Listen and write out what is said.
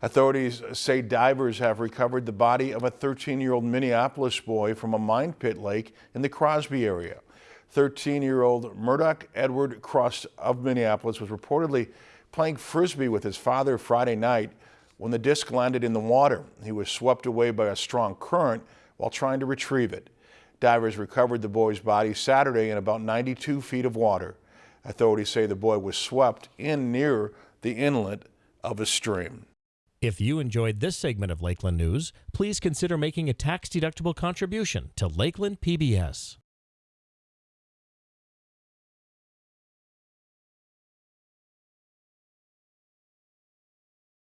Authorities say divers have recovered the body of a 13-year-old Minneapolis boy from a mine pit lake in the Crosby area. 13-year-old Murdoch Edward Cross of Minneapolis was reportedly playing frisbee with his father Friday night when the disc landed in the water. He was swept away by a strong current while trying to retrieve it. Divers recovered the boy's body Saturday in about 92 feet of water. Authorities say the boy was swept in near the inlet of a stream. If you enjoyed this segment of Lakeland News, please consider making a tax-deductible contribution to Lakeland PBS.